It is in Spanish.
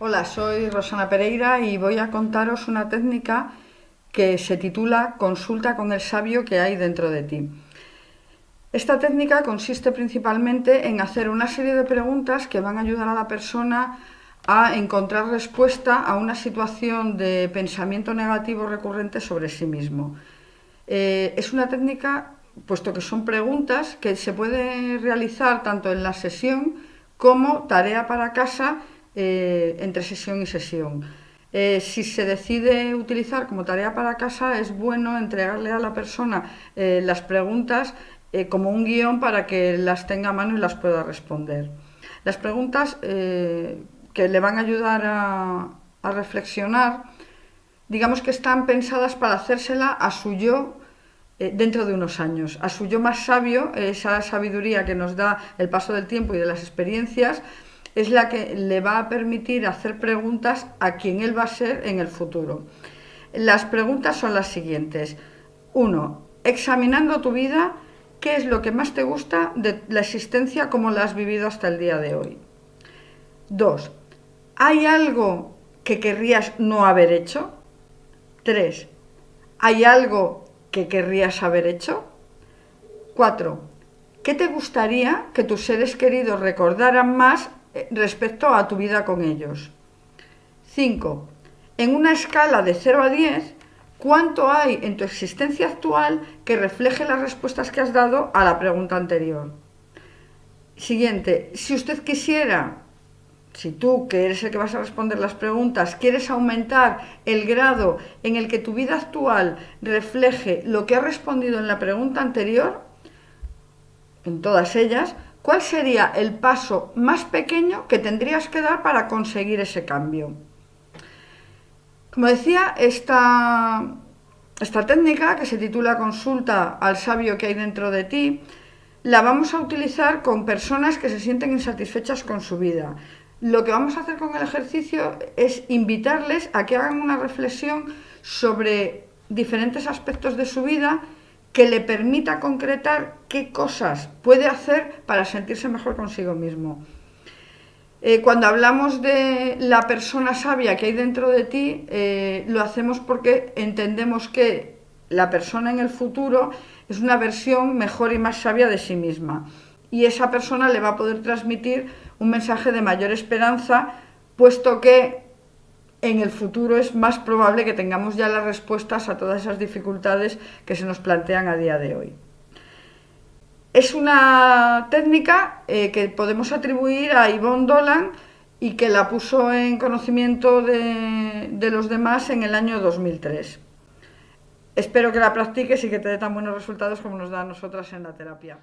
Hola, soy Rosana Pereira y voy a contaros una técnica que se titula Consulta con el sabio que hay dentro de ti. Esta técnica consiste principalmente en hacer una serie de preguntas que van a ayudar a la persona a encontrar respuesta a una situación de pensamiento negativo recurrente sobre sí mismo. Eh, es una técnica, puesto que son preguntas, que se puede realizar tanto en la sesión como tarea para casa eh, entre sesión y sesión. Eh, si se decide utilizar como tarea para casa, es bueno entregarle a la persona eh, las preguntas como un guion para que las tenga a mano y las pueda responder. Las preguntas que le van a ayudar a, a reflexionar, digamos que están pensadas para hacérsela a su yo dentro de unos años, a su yo más sabio, esa sabiduría que nos da el paso del tiempo y de las experiencias, es la que le va a permitir hacer preguntas a quien él va a ser en el futuro. Las preguntas son las siguientes. Uno, examinando tu vida, ¿qué es lo que más te gusta de la existencia como la has vivido hasta el día de hoy? Dos, ¿hay algo que querrías no haber hecho? Tres, ¿hay algo que querrías haber hecho? Cuatro, ¿qué te gustaría que tus seres queridos recordaran más respecto a tu vida con ellos. 5. En una escala de 0 a 10, ¿cuánto hay en tu existencia actual que refleje las respuestas que has dado a la pregunta anterior? Siguiente, si usted quisiera, si tú, que eres el que vas a responder las preguntas, quieres aumentar el grado en el que tu vida actual refleje lo que ha respondido en la pregunta anterior, en todas ellas, ¿Cuál sería el paso más pequeño que tendrías que dar para conseguir ese cambio? Como decía, esta, esta técnica que se titula Consulta al sabio que hay dentro de ti, la vamos a utilizar con personas que se sienten insatisfechas con su vida. Lo que vamos a hacer con el ejercicio es invitarles a que hagan una reflexión sobre diferentes aspectos de su vida que le permita concretar qué cosas puede hacer para sentirse mejor consigo mismo. Eh, cuando hablamos de la persona sabia que hay dentro de ti, eh, lo hacemos porque entendemos que la persona en el futuro es una versión mejor y más sabia de sí misma. Y esa persona le va a poder transmitir un mensaje de mayor esperanza, puesto que en el futuro es más probable que tengamos ya las respuestas a todas esas dificultades que se nos plantean a día de hoy. Es una técnica eh, que podemos atribuir a Yvonne Dolan y que la puso en conocimiento de, de los demás en el año 2003. Espero que la practiques y que te dé tan buenos resultados como nos da a nosotras en la terapia.